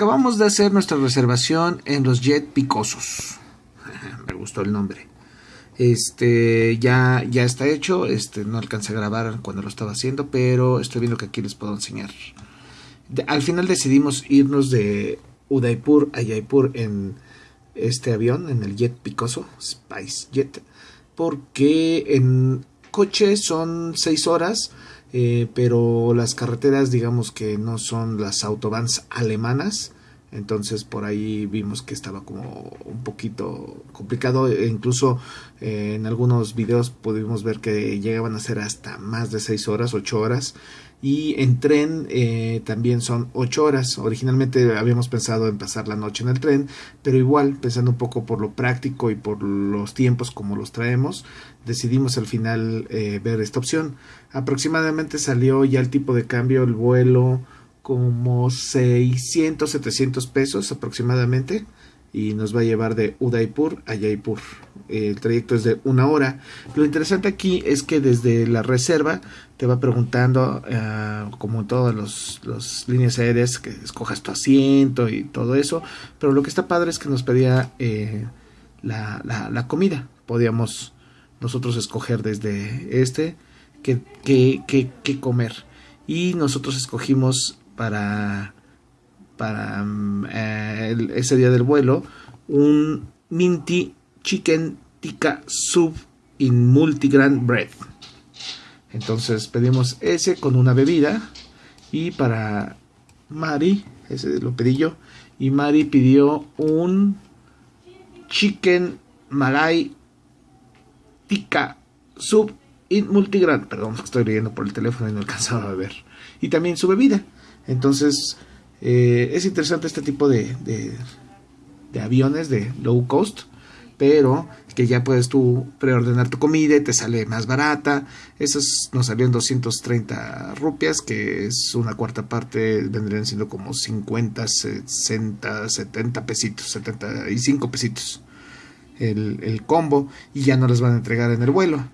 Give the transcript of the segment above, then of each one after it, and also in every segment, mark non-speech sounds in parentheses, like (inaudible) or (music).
acabamos de hacer nuestra reservación en los Jet Picosos. (laughs) Me gustó el nombre. Este ya, ya está hecho. Este no alcancé a grabar cuando lo estaba haciendo, pero estoy viendo que aquí les puedo enseñar. al final decidimos irnos de Udaipur a Jaipur en este avión, en el Jet Picoso, Spice Jet, porque en coche son 6 horas eh, pero las carreteras digamos que no son las autobahns alemanas entonces por ahí vimos que estaba como un poquito complicado e incluso eh, en algunos videos pudimos ver que llegaban a ser hasta más de 6 horas 8 horas y en tren eh, también son 8 horas. Originalmente habíamos pensado en pasar la noche en el tren, pero igual, pensando un poco por lo práctico y por los tiempos como los traemos, decidimos al final eh, ver esta opción. Aproximadamente salió ya el tipo de cambio, el vuelo como 600, 700 pesos aproximadamente y nos va a llevar de Udaipur a Jaipur. El trayecto es de una hora. Lo interesante aquí es que desde la reserva te va preguntando, uh, como en todas las líneas aéreas, que escojas tu asiento y todo eso. Pero lo que está padre es que nos pedía eh, la, la, comida. Podíamos nosotros escoger desde este qué, qué, qué comer. Y nosotros escogimos para para mm, eh, ese día del vuelo un minty chicken tikka soup in multigrain bread. Entonces pedimos ese con una bebida y para Mari, ese lo pedí yo, y Mari pidió un chicken malay tikka soup in multigrain. Perdón, estoy leyendo por el teléfono y no alcanzaba a ver. Y también su bebida. Entonces eh, es interesante este tipo de, de, aviones de low cost, pero que ya puedes tú preordenar tu comida y te sale más barata. Esas nos salió en 230 rupias, que es una cuarta parte, vendrían siendo como 50, 60, 70 pesitos, 75 pesitos el, el combo y ya no las van a entregar en el vuelo.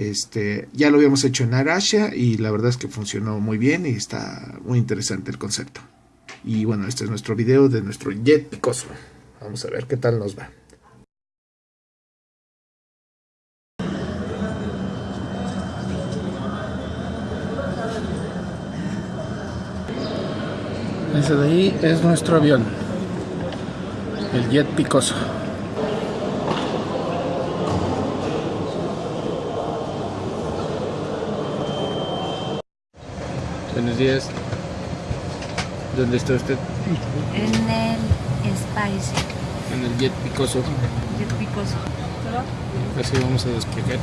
Este, ya lo habíamos hecho en Arasia y la verdad es que funcionó muy bien y está muy interesante el concepto. Y bueno, este es nuestro video de nuestro jet picoso. Vamos a ver qué tal nos va. Ese de ahí es nuestro avión, el jet picoso. Buenos días. ¿Dónde está usted? En el Spice. En el Jet Picoso. Jet Picoso. Así vamos a despegar.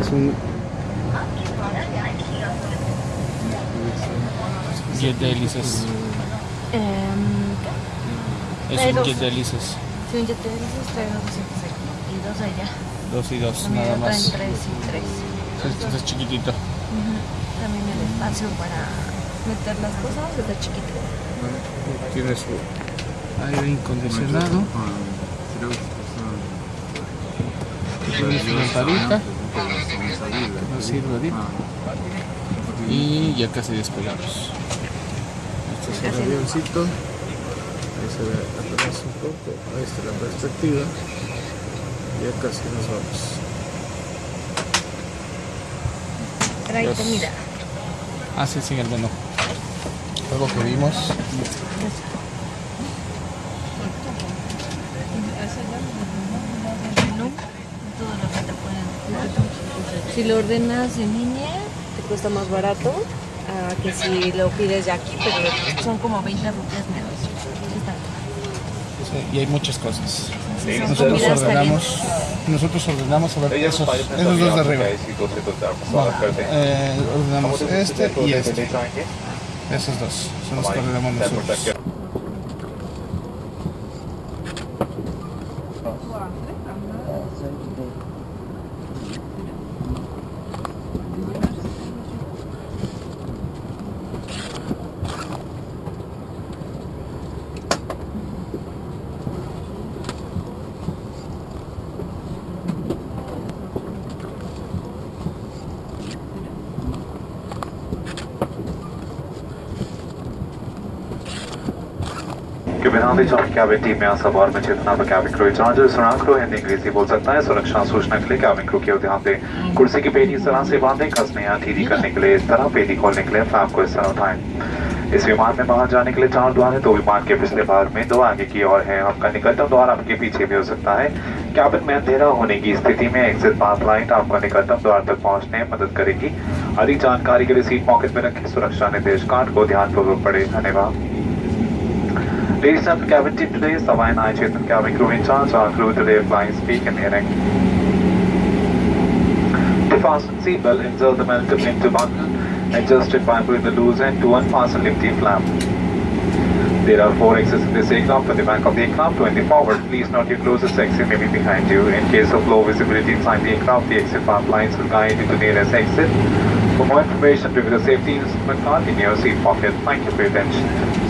Es un jet de hélices. Um, es un jet de hélices. Sí, un jet de hélices trae dos y dos allá. Dos y dos, nada más. tres y tres. Este es chiquitito. También el espacio para meter las cosas está chiquito. Tiene su aire incondicionado. Tiene su lamparita que nos sirve ahorita. Y ya casi despegamos. Este es el avioncito. Ahí se ve atrás un poco. Ahí está la perspectiva. Ya casi nos vamos. Trae comida. Ah, sí, sí, el menú. Algo que vimos. Si lo ordenas en línea, te cuesta más barato que si lo pides de aquí, pero son como 20 rupias menos. Sí, y hay muchas cosas. nosotros ordenamos, nosotros ordenamos a ver esos, esos dos de arriba. eh, ordenamos este y este. Esos dos son los que ordenamos nosotros. विधान चालक cabin team में सवार में चेतना पर cabin crew चार्जर सुराग crew, Hindi अंग्रेज़ी बोल सकता है। सुरक्षा सूचना के लिए कैबिन क्रू की ध्यान दें। कुर्सी की पेटी इस तरह से बांधें। कसने या ढीली करने के लिए इस तरह पेटी खोलने के लिए फ्लैप को इस तरह उठाएँ। इस विमान में बाहर जाने के लिए चार द्वार है। तो विमान के पिछले भाग में दो आगे की ओर है। आपका निकटतम द्वार आपके पीछे भी हो सकता है। कैबिन में अंधेरा होने की स्थिति में एग्जिट पाथ लाइट आपका निकटतम द्वार तक पहुँचने में मदद करेगी। अधिक जानकारी के लिए सीट पॉकेट में रखें। सुरक्षा निर्देश कार्ड को ध्यानपूर्वक पढ़े। धन्यवाद। And cabin team today Savai Nai Chetan cabin crew in charge. Our crew today flying speak and hearing. To fasten seatbelt, insert the momentum into button, adjust it by pulling the loose end to unfasten lifty flap. There are four exits in this aircraft at the back of the aircraft. When the forward, please note your closest exit may be behind you. In case of low visibility inside the aircraft, the exit path lines will guide you to the nearest exit. For more information, review the safety instrument card in your seat pocket. Thank you for your attention.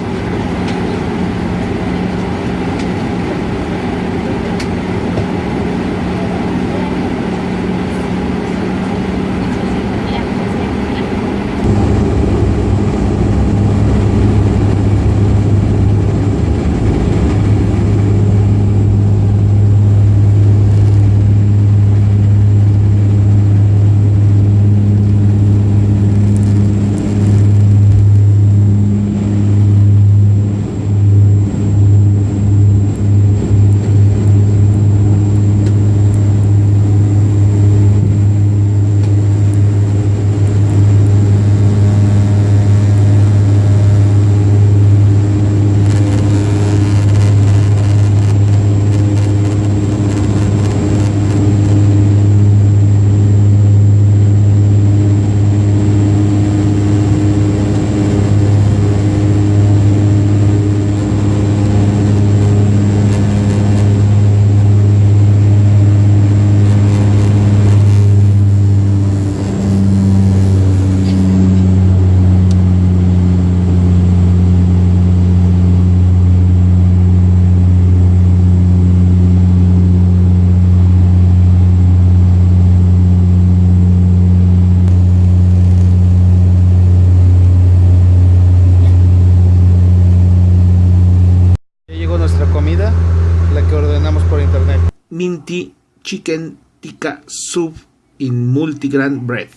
Minty Chicken Tikka Soup in Multigrain Bread.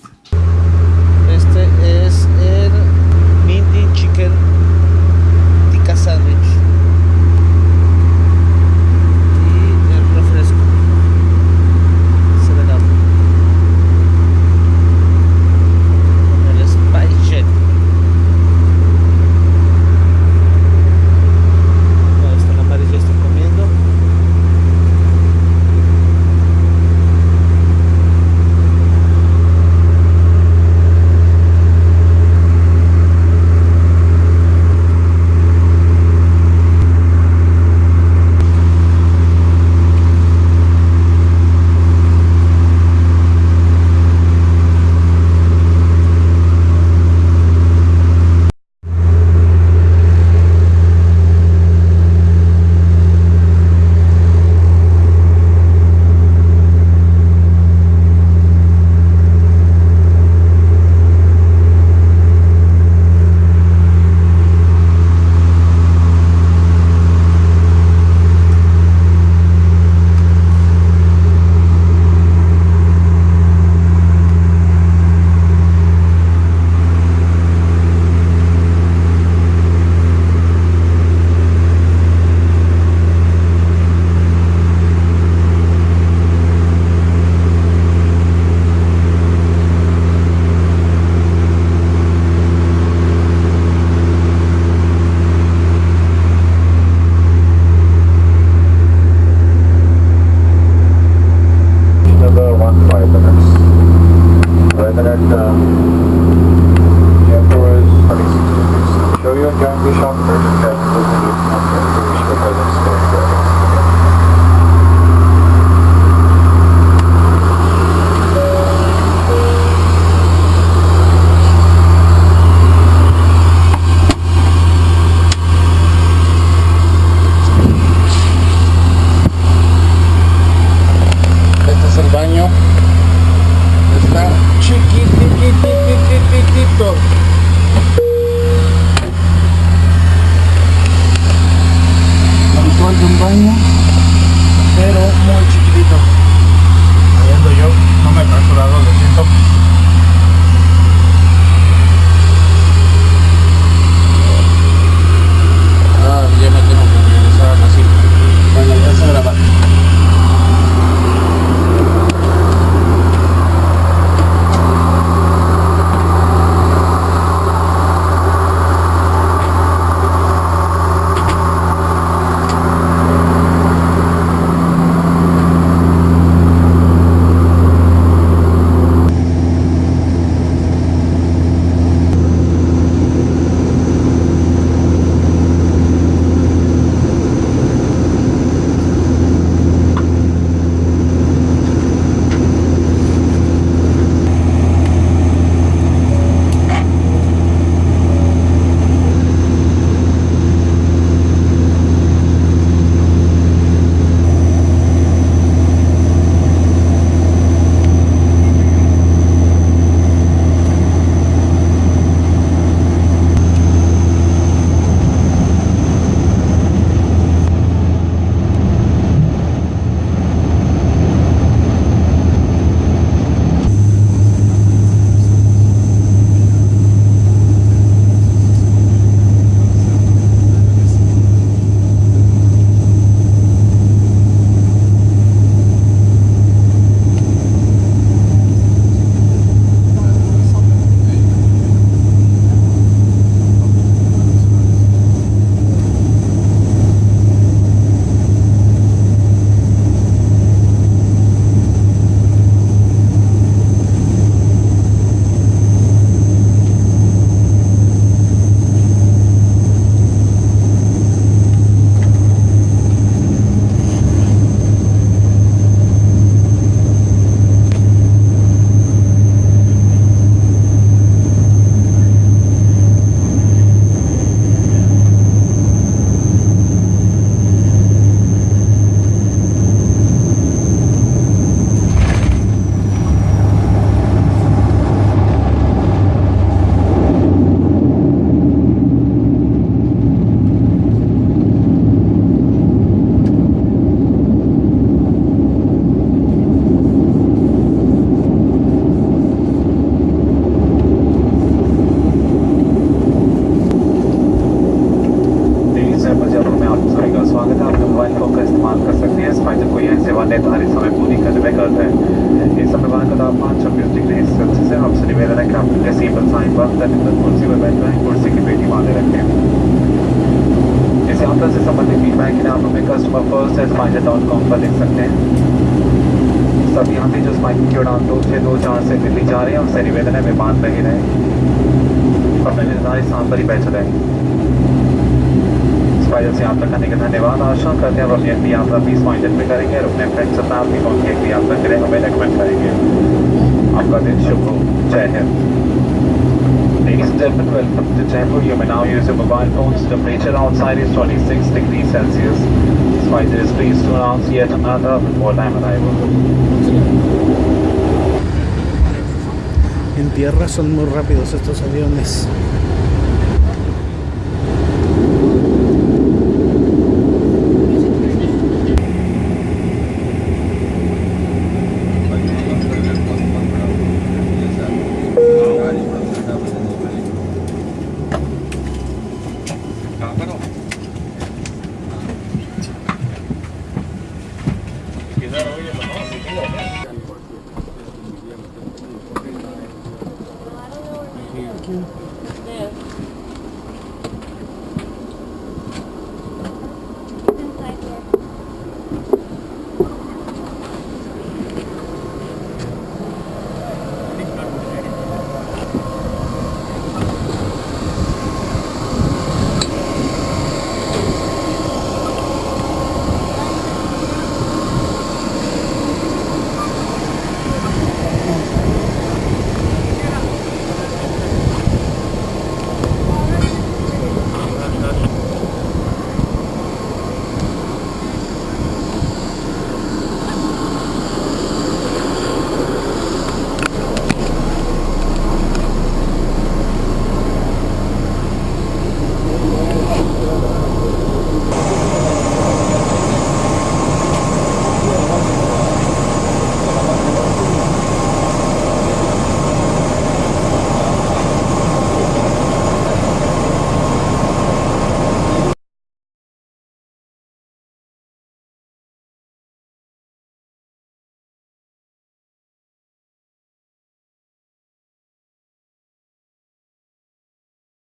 Imperial Yankee Shopper. रहे हैं कुर्सी की पेटी बांधे रखें इस यात्रा से संबंधित फीडबैक के लिए आप हमें customer first at SpiceJet dot com पर लिख सकते हैं। सभी यात्री जो स्पाइक की उड़ान दो छः दो चार से दिल्ली जा रहे हैं उनसे निवेदन है विमान पर ही। रहें अपने निर्धारित स्थान पर ही बैठ रहें स्पाइडर से यात्रा करने के धन्यवाद। आशा करते हैं आप अपनी अगली यात्रा बीस पॉइंट में करेंगे और अपने फ्रेंड्स को उनकी अगली यात्रा के लिए हमें रेकमेंड करेंगे। आपका दिन शुभ हो। जय Hind. Ladies and gentlemen, welcome to Jaipur. You may now use your mobile phones. The temperature outside is 26 degrees Celsius. Spicer is pleased to announce yet another before time arrival. En tierra son muy rápidos estos aviones.